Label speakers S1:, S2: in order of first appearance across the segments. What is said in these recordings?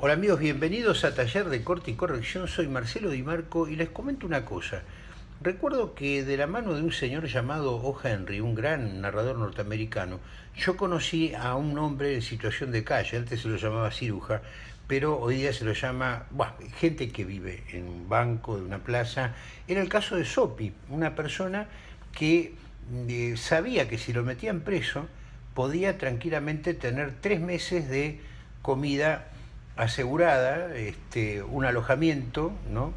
S1: Hola amigos, bienvenidos a Taller de Corte y Corrección. Soy Marcelo Di Marco y les comento una cosa. Recuerdo que de la mano de un señor llamado O. Henry, un gran narrador norteamericano, yo conocí a un hombre en situación de calle, antes se lo llamaba ciruja, pero hoy día se lo llama, bueno, gente que vive en un banco, de una plaza. Era el caso de Sopi, una persona que eh, sabía que si lo metían preso, podía tranquilamente tener tres meses de comida asegurada, este, un alojamiento, ¿no?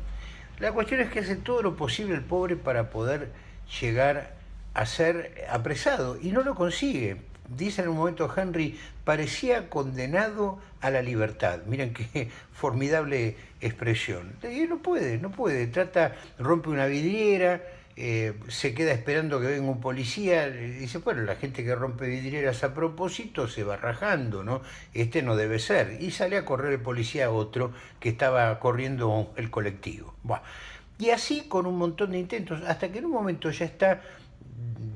S1: La cuestión es que hace todo lo posible el pobre para poder llegar a ser apresado y no lo consigue. Dice en un momento Henry, parecía condenado a la libertad. Miren qué formidable expresión. Y no puede, no puede. Trata, rompe una vidriera, eh, se queda esperando que venga un policía, dice, bueno, la gente que rompe vidrieras a propósito se va rajando, ¿no? Este no debe ser. Y sale a correr el policía a otro que estaba corriendo el colectivo. Y así con un montón de intentos, hasta que en un momento ya está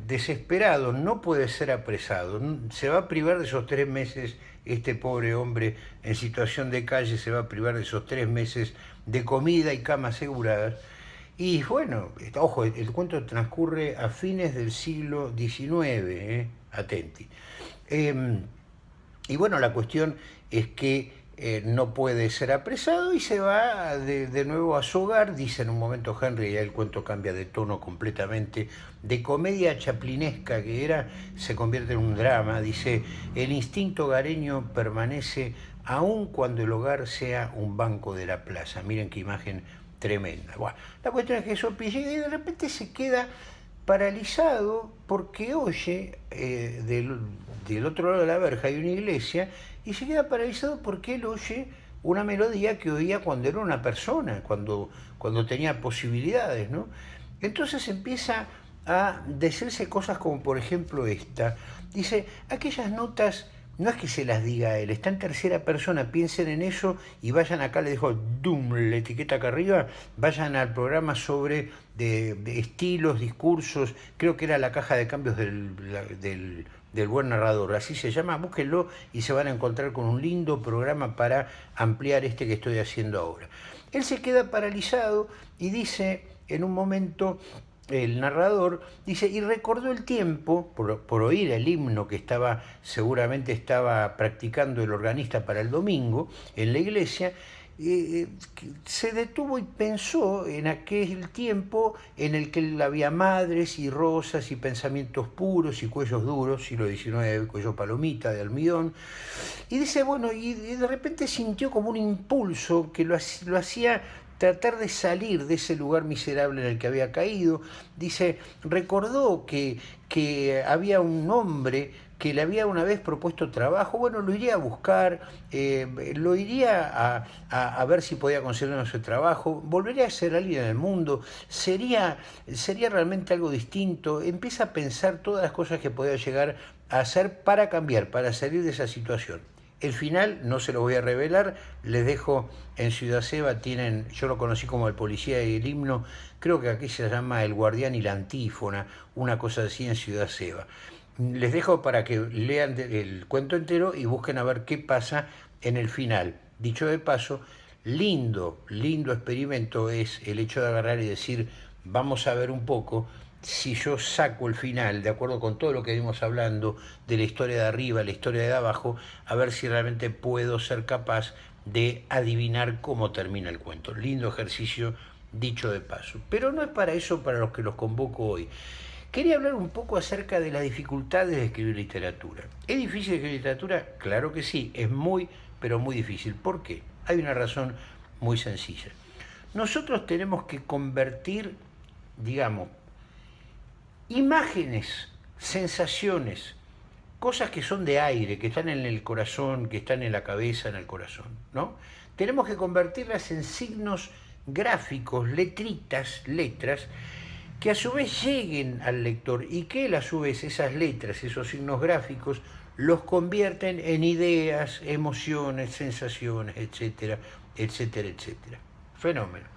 S1: desesperado, no puede ser apresado, se va a privar de esos tres meses, este pobre hombre en situación de calle se va a privar de esos tres meses de comida y cama aseguradas, y bueno, ojo, el, cuento transcurre a fines del siglo XIX, ¿eh? atenti. Em, y bueno, la cuestión es que eh, no puede ser apresado y se va de, nuevo a su hogar, dice en un momento Henry, ya el cuento cambia de tono completamente, de comedia chaplinesca que era, se convierte en un drama, dice, el instinto hogareño permanece aun cuando el hogar sea un banco de la plaza. Miren qué imagen tremenda. La cuestión es que Sopi llega y de repente se queda paralizado porque oye eh, del, otro lado de la verja hay una iglesia y se queda paralizado porque él oye una melodía que oía cuando era una persona, cuando, cuando tenía posibilidades, ¿no? Entonces empieza a decirse cosas como por ejemplo esta. Dice, aquellas notas no es que se las diga a él, está en tercera persona, piensen en eso y vayan acá, le dejo Doom, la etiqueta acá arriba, vayan al programa sobre de, estilos, discursos, creo que era la caja de cambios del, del, del, buen narrador, así se llama, búsquenlo y se van a encontrar con un lindo programa para ampliar este que estoy haciendo ahora. Él se queda paralizado y dice en un momento, el narrador dice, y recordó el tiempo, por, oír el himno que estaba, seguramente estaba practicando el organista para el domingo en la iglesia, eh, se detuvo y pensó en aquel tiempo en el que había madres y rosas y pensamientos puros y cuellos duros, siglo XIX, cuello palomita de almidón, y dice, bueno, y de repente sintió como un impulso que lo hacía tratar de salir de ese lugar miserable en el que había caído. Dice, recordó que, que había un hombre que le había una vez propuesto trabajo, bueno, lo iría a buscar, eh, lo iría a, ver si podía conseguir ese trabajo, volvería a ser alguien en el mundo, sería, sería realmente algo distinto, empieza a pensar todas las cosas que podía llegar a hacer para cambiar, para salir de esa situación. El final no se lo voy a revelar, les dejo en Ciudad Seba, tienen, yo lo conocí como el policía y el himno, creo que aquí se llama el guardián y la antífona, una cosa así en Ciudad Seba. Les dejo para que lean el cuento entero y busquen a ver qué pasa en el final. Dicho de paso, lindo, lindo experimento es el hecho de agarrar y decir, vamos a ver un poco si yo saco el final, de acuerdo con todo lo que vimos hablando de la historia de arriba, la historia de abajo, a ver si realmente puedo ser capaz de adivinar cómo termina el cuento. Lindo ejercicio dicho de paso. Pero no es para eso para los que los convoco hoy. Quería hablar un poco acerca de las dificultades de escribir literatura. ¿Es difícil escribir literatura? Claro que sí, es muy, pero muy difícil. ¿Por qué? Hay una razón muy sencilla. Nosotros tenemos que convertir, digamos, imágenes, sensaciones, cosas que son de aire, que están en el corazón, que están en la cabeza, en el corazón, ¿no? Tenemos que convertirlas en signos gráficos, letritas, letras, que a su vez lleguen al lector y que él a su vez esas letras, esos signos gráficos, los convierten en ideas, emociones, sensaciones, etcétera, etcétera, etcétera. Fenómeno.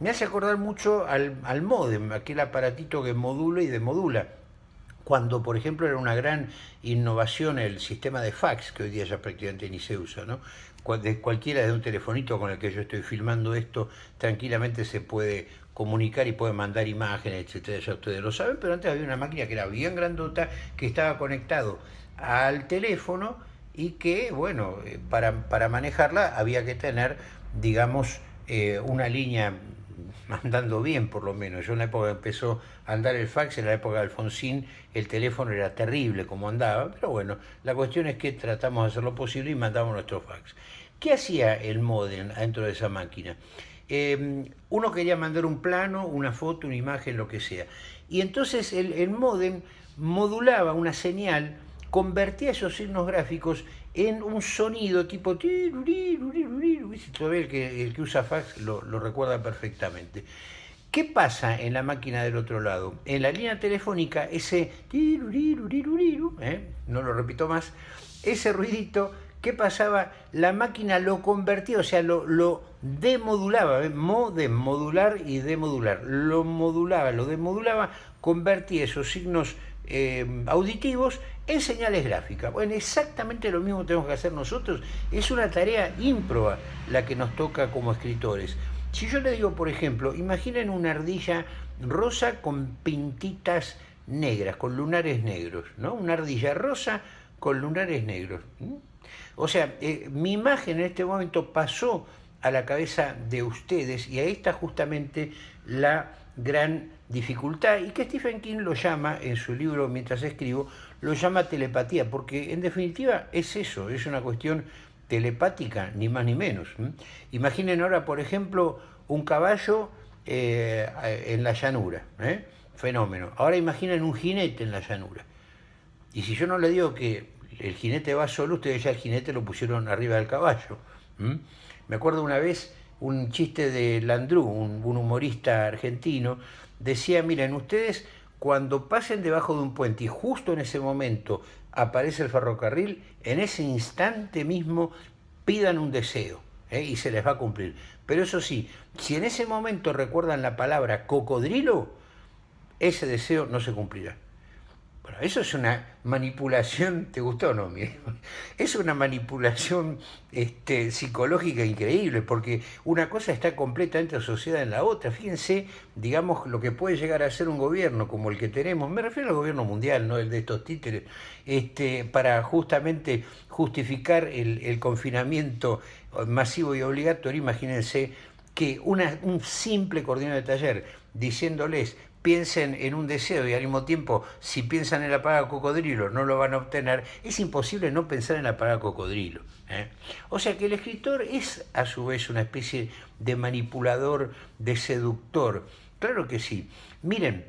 S1: Me hace acordar mucho al, al modem, aquel aparatito que modula y demodula. cuando por ejemplo era una gran innovación el sistema de fax, que hoy día ya prácticamente ni se usa, ¿no? De cualquiera de un telefonito con el que yo estoy filmando esto, tranquilamente se puede comunicar y puede mandar imágenes, etcétera, ya ustedes lo saben, pero antes había una máquina que era bien grandota, que estaba conectado al teléfono y que, bueno, eh, para, para manejarla había que tener, digamos, eh, una línea andando bien por lo menos. Yo en la época empezó a andar el fax, en la época de Alfonsín, el teléfono era terrible como andaba, pero bueno, la cuestión es que tratamos de hacer lo posible y mandamos nuestro fax. ¿Qué hacía el modem dentro de esa máquina? Em, uno quería mandar un plano, una foto, una imagen, lo que sea. Y entonces el, el modem modulaba una señal, convertía esos signos gráficos en un sonido tipo... Todavía el que, el que usa fax lo, recuerda perfectamente. ¿Qué pasa en la máquina del otro lado? En la línea telefónica, ese... ¿eh? No lo repito más. Ese ruidito, ¿qué pasaba? La máquina lo convertía, o sea, lo, lo demodulaba, ¿eh? y demodular. Lo modulaba, lo demodulaba, convertía esos signos eh, auditivos en señales gráficas. Bueno, exactamente lo mismo tenemos que hacer nosotros. Es una tarea ímproba la que nos toca como escritores. Si yo le digo, por ejemplo, imaginen una ardilla rosa con pintitas negras, con lunares negros, ¿no? Una ardilla rosa con lunares negros. O sea, eh, mi imagen en este momento pasó a la cabeza de ustedes y ahí está justamente la gran dificultad y que Stephen King lo llama en su libro Mientras escribo, lo llama telepatía, porque en definitiva es eso, es una cuestión telepática, ni más ni menos. Imaginen ahora, por ejemplo, un caballo eh, en la llanura, ¿eh? fenómeno. Ahora imaginen un jinete en la llanura. Y si yo no le digo que el jinete va solo, ustedes ya el jinete lo pusieron arriba del caballo. Me acuerdo una vez un chiste de Landru, un, humorista argentino, decía, miren, ustedes cuando pasen debajo de un puente y justo en ese momento aparece el ferrocarril, en ese instante mismo pidan un deseo ¿eh? y se les va a cumplir. Pero eso sí, si en ese momento recuerdan la palabra cocodrilo, ese deseo no se cumplirá. Bueno, eso es una manipulación, ¿te gustó o no? Es una manipulación este, psicológica increíble, porque una cosa está completamente asociada en la otra. Fíjense, digamos, lo que puede llegar a ser un gobierno como el que tenemos, me refiero al gobierno mundial, no el de estos títeres, este, para justamente justificar el, confinamiento masivo y obligatorio, imagínense que un simple coordinador de taller diciéndoles piensen en un deseo y al mismo tiempo, si piensan en la paga cocodrilo, no lo van a obtener, es imposible no pensar en la paga cocodrilo. ¿eh? O sea que el escritor es a su vez una especie de manipulador, de seductor. Claro que sí. Miren,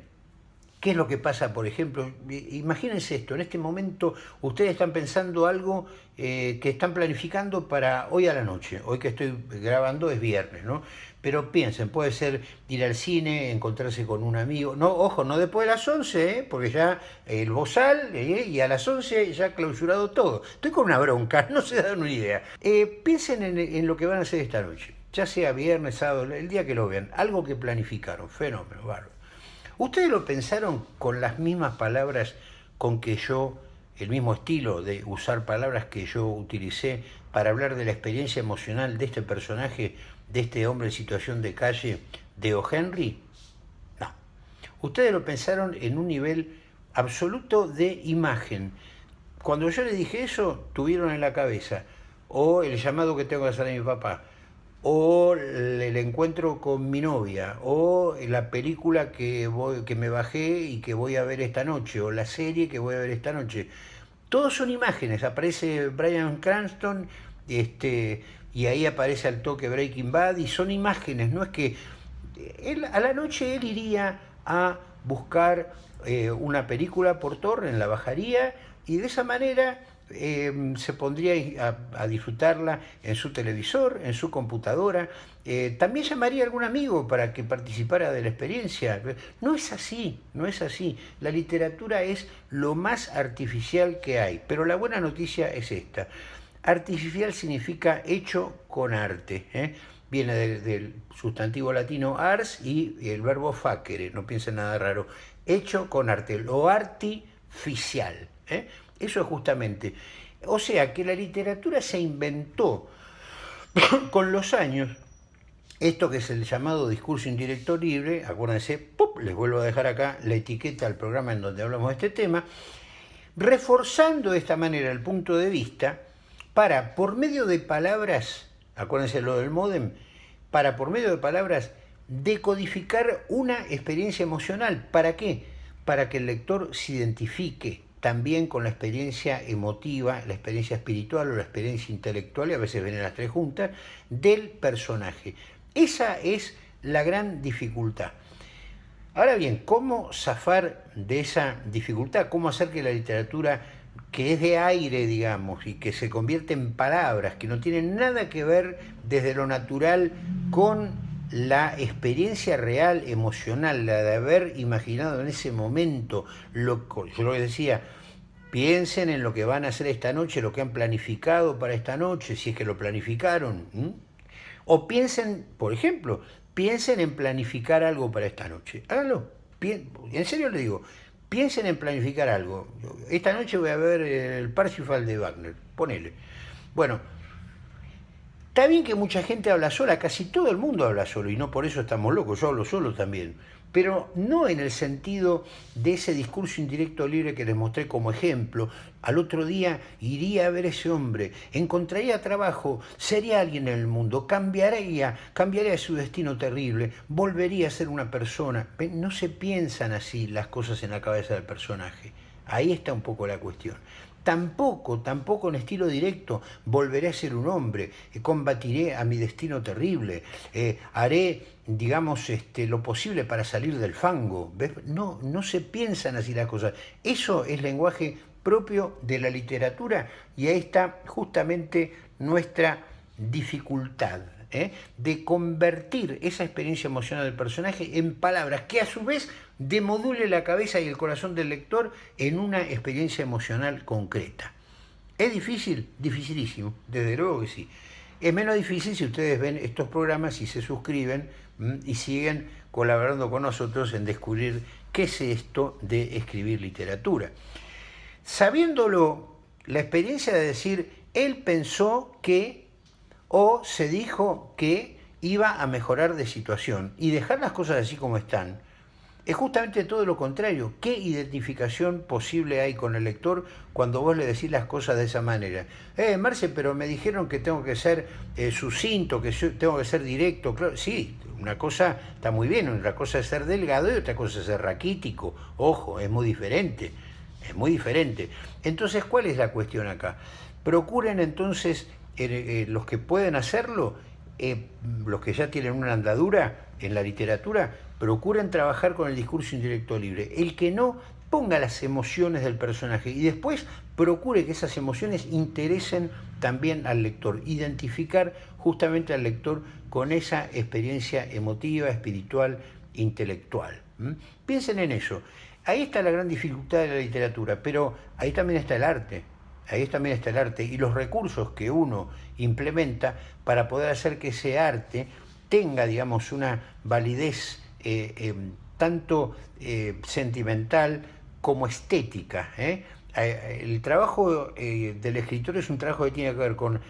S1: ¿Qué es lo que pasa, por ejemplo? Imagínense esto, en este momento ustedes están pensando algo eh, que están planificando para hoy a la noche. Hoy que estoy grabando es viernes, ¿no? Pero piensen, puede ser ir al cine, encontrarse con un amigo. No, ojo, no después de las 11, ¿eh? porque ya el bozal ¿eh? y a las 11 ya ha clausurado todo. Estoy con una bronca, no se dan una idea. piensen en, en lo que van a hacer esta noche, ya sea viernes, sábado, el día que lo vean. Algo que planificaron, fenómeno, bárbaro. ¿Ustedes lo pensaron con las mismas palabras con que yo, el mismo estilo de usar palabras que yo utilicé para hablar de la experiencia emocional de este personaje, de este hombre en situación de calle, de O. Henry? No. Ustedes lo pensaron en un nivel absoluto de imagen. Cuando yo les dije eso, tuvieron en la cabeza, o el llamado que tengo que hacer a mi papá, o el encuentro con mi novia, o la película que, voy, que me bajé y que voy a ver esta noche, o la serie que voy a ver esta noche. Todos son imágenes, aparece Brian Cranston este, y ahí aparece al toque Breaking Bad y son imágenes, no es que él, a la noche él iría a buscar eh, una película por torre, la bajaría y de esa manera Em, se pondría a, disfrutarla en su televisor, en su computadora. Eh, también llamaría a algún amigo para que participara de la experiencia. No es así, no es así. La literatura es lo más artificial que hay, pero la buena noticia es esta. Artificial significa hecho con arte. ¿eh? Viene del, sustantivo latino ars y el verbo facere, no piensen nada raro. Hecho con arte. Lo arti superficial. ¿eh? Eso es justamente. O sea, que la literatura se inventó con los años esto que es el llamado discurso indirecto libre, acuérdense, les vuelvo a dejar acá la etiqueta al programa en donde hablamos de este tema, reforzando de esta manera el punto de vista para, por medio de palabras, acuérdense lo del modem, para, por medio de palabras, decodificar una experiencia emocional. ¿Para qué? Para que el lector se identifique también con la experiencia emotiva, la experiencia espiritual o la experiencia intelectual, y a veces vienen las tres juntas, del personaje. Esa es la gran dificultad. Ahora bien, ¿cómo zafar de esa dificultad? ¿Cómo hacer que la literatura que es de aire, digamos, y que se convierte en palabras, que no tienen nada que ver desde lo natural con la experiencia real, emocional, la de haber imaginado en ese momento, lo, yo lo que decía, piensen en lo que van a hacer esta noche, lo que han planificado para esta noche, si es que lo planificaron. O piensen, por ejemplo, piensen en planificar algo para esta noche. Háganlo. En serio le digo, piensen en planificar algo. Esta noche voy a ver el Parsifal de Wagner. Ponele. Bueno, está bien que mucha gente habla sola, casi todo el mundo habla solo, y no por eso estamos locos, yo hablo solo también pero no en el sentido de ese discurso indirecto libre que les mostré como ejemplo. Al otro día iría a ver ese hombre, encontraría trabajo, sería alguien en el mundo, cambiaría, cambiaría su destino terrible, volvería a ser una persona. No se piensan así las cosas en la cabeza del personaje. Ahí está un poco la cuestión. Tampoco, tampoco en estilo directo, volveré a ser un hombre, eh, combatiré a mi destino terrible, eh, haré, digamos, este, lo posible para salir del fango. No, no se piensan así las cosas. Eso es lenguaje propio de la literatura y ahí está justamente nuestra dificultad. ¿eh? de convertir esa experiencia emocional del personaje en palabras que a su vez demodule la cabeza y el corazón del lector en una experiencia emocional concreta. ¿Es difícil? Dificilísimo, desde luego que sí. Es menos difícil si ustedes ven estos programas y se suscriben y siguen colaborando con nosotros en descubrir qué es esto de escribir literatura. Sabiéndolo, la experiencia de decir, él pensó que o se dijo que iba a mejorar de situación y dejar las cosas así como están, es justamente todo lo contrario. ¿Qué identificación posible hay con el lector cuando vos le decís las cosas de esa manera? Eh, Marce, pero me dijeron que tengo que ser eh, sucinto, que tengo que ser directo. Claro, sí, una cosa está muy bien, una cosa es ser delgado y otra cosa es ser raquítico. Ojo, es muy diferente, es muy diferente. Entonces, ¿cuál es la cuestión acá? Procuren entonces eh, los que pueden hacerlo, eh, los que ya tienen una andadura en la literatura, procuren trabajar con el discurso indirecto libre. El que no, ponga las emociones del personaje y después procure que esas emociones interesen también al lector, identificar justamente al lector con esa experiencia emotiva, espiritual, intelectual. Piensen en eso. Ahí está la gran dificultad de la literatura, pero ahí también está el arte ahí también está el arte y los recursos que uno implementa para poder hacer que ese arte tenga, digamos, una validez tanto eh, sentimental como estética. ¿eh? El trabajo del escritor es un trabajo que tiene que ver con,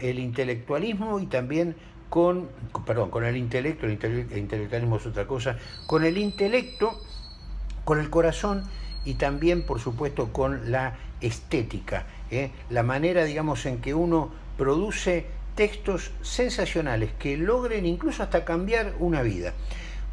S1: el intelectualismo y también con, perdón, con el intelecto, el intelectualismo es otra cosa, con el intelecto, con el corazón y también, por supuesto, con la estética, ¿eh? la manera, digamos, en que uno produce textos sensacionales que logren incluso hasta cambiar una vida.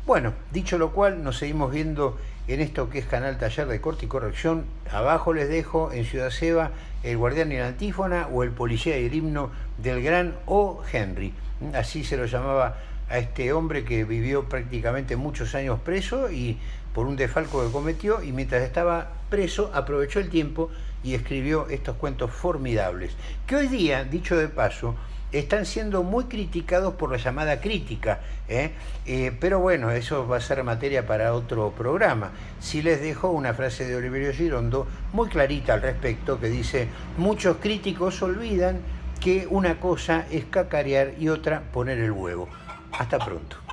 S1: Bueno, dicho lo cual, nos seguimos viendo en esto que es Canal Taller de Corte y Corrección. Abajo les dejo en Ciudad Seba el Guardián y la Antífona o el Policía y el Himno del Gran O. Henry. Así se lo llamaba a este hombre que vivió prácticamente muchos años preso y por un defalco que cometió y mientras estaba preso aprovechó el tiempo y escribió estos cuentos formidables, que hoy día, dicho de paso, están siendo muy criticados por la llamada crítica, ¿eh? Eh, pero bueno, eso va a ser materia para otro programa. Si les dejo una frase de Oliverio Girondo muy clarita al respecto, que dice, muchos críticos olvidan que una cosa es cacarear y otra poner el huevo. Hasta pronto.